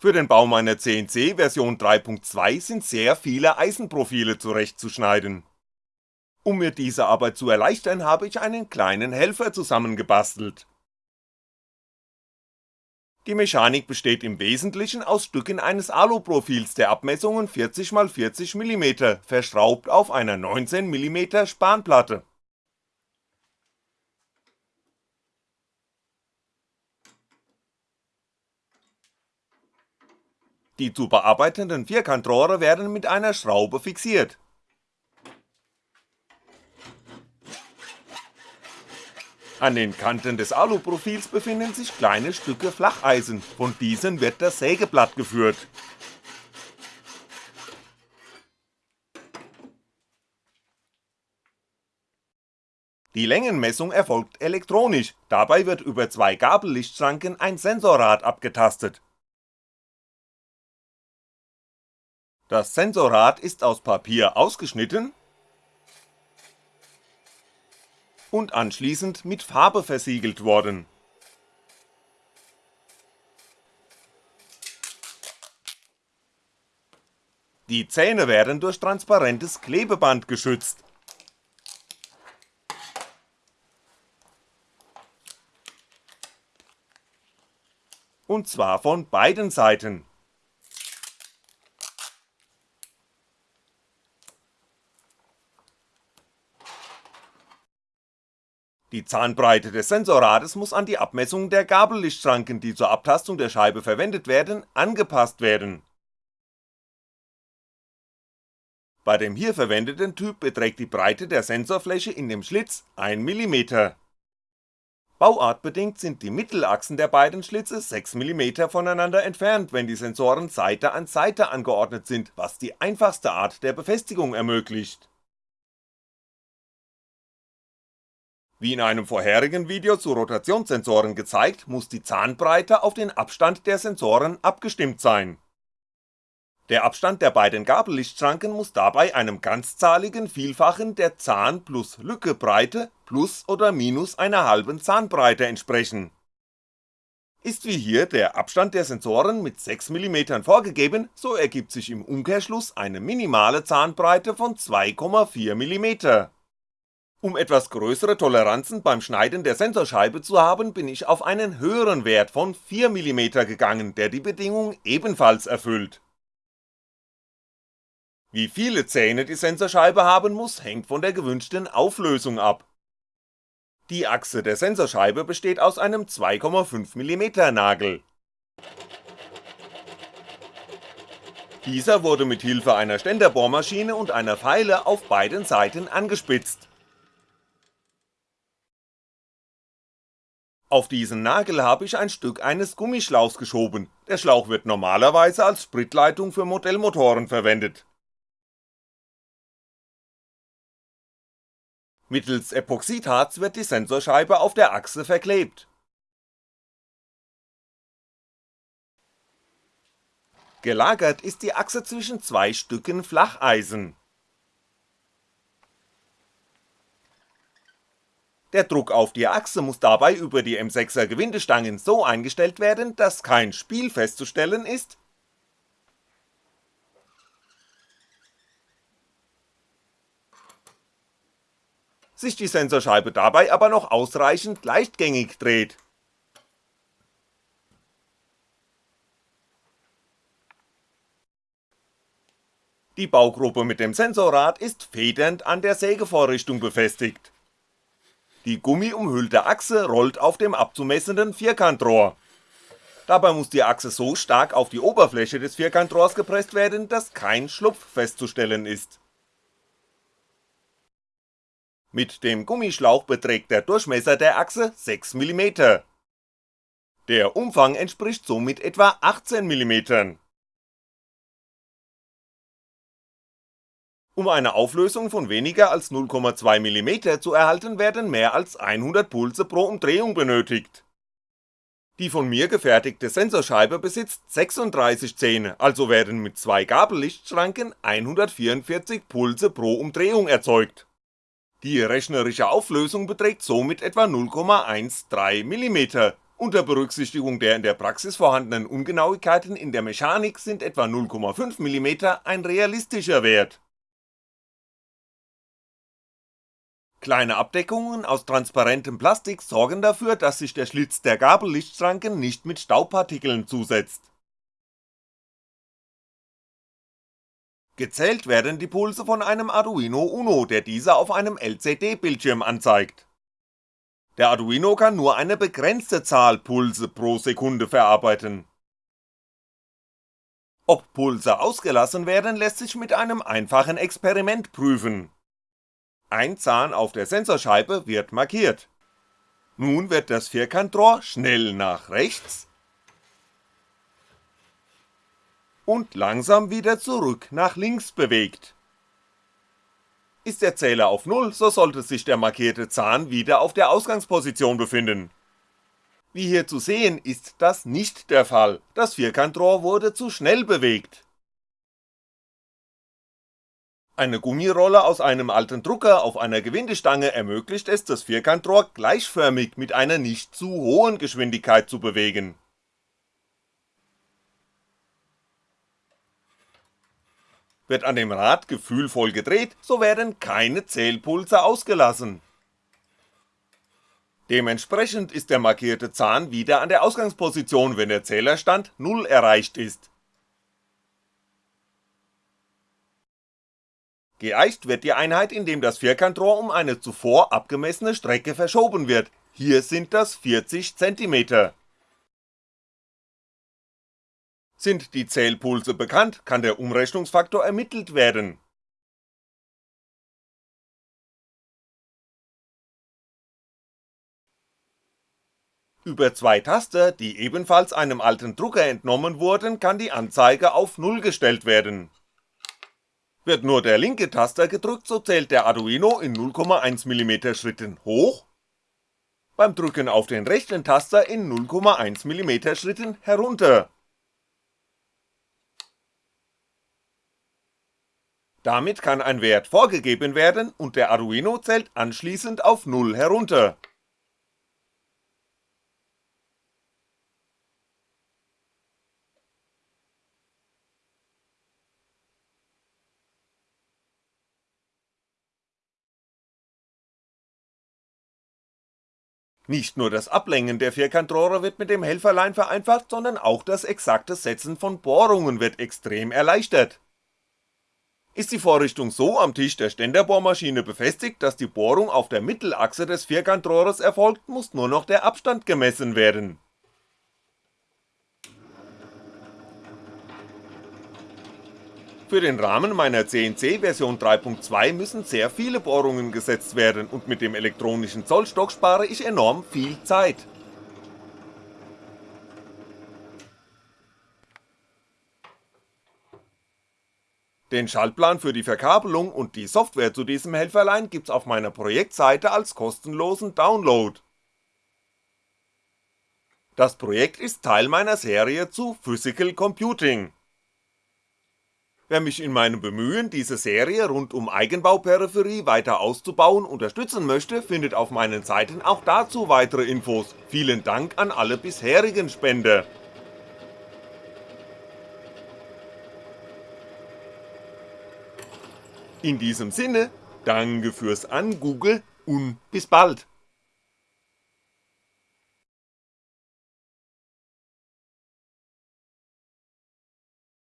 Für den Bau meiner CNC Version 3.2 sind sehr viele Eisenprofile zurechtzuschneiden. Um mir diese Arbeit zu erleichtern, habe ich einen kleinen Helfer zusammengebastelt. Die Mechanik besteht im Wesentlichen aus Stücken eines Aluprofils der Abmessungen 40x40mm, verschraubt auf einer 19mm Spanplatte Die zu bearbeitenden Vierkantrohre werden mit einer Schraube fixiert. An den Kanten des Aluprofils befinden sich kleine Stücke Flacheisen, von diesen wird das Sägeblatt geführt. Die Längenmessung erfolgt elektronisch, dabei wird über zwei Gabellichtschranken ein Sensorrad abgetastet Das Sensorrad ist aus Papier ausgeschnitten und anschließend mit Farbe versiegelt worden. Die Zähne werden durch transparentes Klebeband geschützt. Und zwar von beiden Seiten Die Zahnbreite des Sensorrades muss an die Abmessung der Gabellichtschranken, die zur Abtastung der Scheibe verwendet werden, angepasst werden. Bei dem hier verwendeten Typ beträgt die Breite der Sensorfläche in dem Schlitz 1mm. Bauartbedingt sind die Mittelachsen der beiden Schlitze 6mm voneinander entfernt, wenn die Sensoren Seite an Seite angeordnet sind, was die einfachste Art der Befestigung ermöglicht Wie in einem vorherigen Video zu Rotationssensoren gezeigt, muss die Zahnbreite auf den Abstand der Sensoren abgestimmt sein. Der Abstand der beiden Gabellichtschranken muss dabei einem ganzzahligen Vielfachen der Zahn plus Lücke Breite plus oder minus einer halben Zahnbreite entsprechen. Ist wie hier der Abstand der Sensoren mit 6mm vorgegeben, so ergibt sich im Umkehrschluss eine minimale Zahnbreite von 2,4mm um etwas größere Toleranzen beim Schneiden der Sensorscheibe zu haben, bin ich auf einen höheren Wert von 4mm gegangen, der die Bedingung ebenfalls erfüllt. Wie viele Zähne die Sensorscheibe haben muss, hängt von der gewünschten Auflösung ab. Die Achse der Sensorscheibe besteht aus einem 2,5mm Nagel. Dieser wurde mit Hilfe einer Ständerbohrmaschine und einer Feile auf beiden Seiten angespitzt Auf diesen Nagel habe ich ein Stück eines Gummischlauchs geschoben, der Schlauch wird normalerweise als Spritleitung für Modellmotoren verwendet. Mittels Epoxidharz wird die Sensorscheibe auf der Achse verklebt. Gelagert ist die Achse zwischen zwei Stücken Flacheisen Der Druck auf die Achse muss dabei über die M6er Gewindestangen so eingestellt werden, dass kein Spiel festzustellen ist, sich die Sensorscheibe dabei aber noch ausreichend leichtgängig dreht. Die Baugruppe mit dem Sensorrad ist federnd an der Sägevorrichtung befestigt die gummiumhüllte Achse rollt auf dem abzumessenden Vierkantrohr. Dabei muss die Achse so stark auf die Oberfläche des Vierkantrohrs gepresst werden, dass kein Schlupf festzustellen ist. Mit dem Gummischlauch beträgt der Durchmesser der Achse 6mm. Der Umfang entspricht somit etwa 18mm Um eine Auflösung von weniger als 0,2mm zu erhalten werden mehr als 100 Pulse pro Umdrehung benötigt. Die von mir gefertigte Sensorscheibe besitzt 36 Zähne, also werden mit zwei Gabellichtschranken 144 Pulse pro Umdrehung erzeugt. Die rechnerische Auflösung beträgt somit etwa 0,13mm, Unter Berücksichtigung der in der Praxis vorhandenen Ungenauigkeiten in der Mechanik sind etwa 0,5mm ein realistischer Wert. Kleine Abdeckungen aus transparentem Plastik sorgen dafür, dass sich der Schlitz der Gabellichtschranken nicht mit Staubpartikeln zusetzt. Gezählt werden die Pulse von einem Arduino Uno, der diese auf einem LCD-Bildschirm anzeigt. Der Arduino kann nur eine begrenzte Zahl Pulse pro Sekunde verarbeiten. Ob Pulse ausgelassen werden, lässt sich mit einem einfachen Experiment prüfen. Ein Zahn auf der Sensorscheibe wird markiert. Nun wird das Vierkantrohr schnell nach rechts und langsam wieder zurück nach links bewegt. Ist der Zähler auf Null, so sollte sich der markierte Zahn wieder auf der Ausgangsposition befinden. Wie hier zu sehen, ist das nicht der Fall, das Vierkantrohr wurde zu schnell bewegt. Eine Gummirolle aus einem alten Drucker auf einer Gewindestange ermöglicht es, das Vierkantrohr gleichförmig mit einer nicht zu hohen Geschwindigkeit zu bewegen Wird an dem Rad gefühlvoll gedreht, so werden keine Zählpulse ausgelassen. Dementsprechend ist der markierte Zahn wieder an der Ausgangsposition, wenn der Zählerstand 0 erreicht ist. Geeicht wird die Einheit, indem das Vierkantrohr um eine zuvor abgemessene Strecke verschoben wird, hier sind das 40 cm sind die Zählpulse bekannt, kann der Umrechnungsfaktor ermittelt werden. Über zwei Taster, die ebenfalls einem alten Drucker entnommen wurden, kann die Anzeige auf 0 gestellt werden. Wird nur der linke Taster gedrückt, so zählt der Arduino in 0,1mm Schritten hoch, beim Drücken auf den rechten Taster in 0,1mm Schritten herunter Damit kann ein Wert vorgegeben werden und der Arduino zählt anschließend auf 0 herunter. Nicht nur das Ablängen der Vierkantrohre wird mit dem Helferlein vereinfacht, sondern auch das exakte Setzen von Bohrungen wird extrem erleichtert ist die Vorrichtung so am Tisch der Ständerbohrmaschine befestigt, dass die Bohrung auf der Mittelachse des Vierkantrohres erfolgt, muss nur noch der Abstand gemessen werden. Für den Rahmen meiner CNC Version 3.2 müssen sehr viele Bohrungen gesetzt werden und mit dem elektronischen Zollstock spare ich enorm viel Zeit Den Schaltplan für die Verkabelung und die Software zu diesem Helferlein gibt's auf meiner Projektseite als kostenlosen Download. Das Projekt ist Teil meiner Serie zu Physical Computing. Wer mich in meinem Bemühen, diese Serie rund um Eigenbauperipherie weiter auszubauen unterstützen möchte, findet auf meinen Seiten auch dazu weitere Infos. Vielen Dank an alle bisherigen Spender. In diesem Sinne, danke fürs Angoogle und bis bald.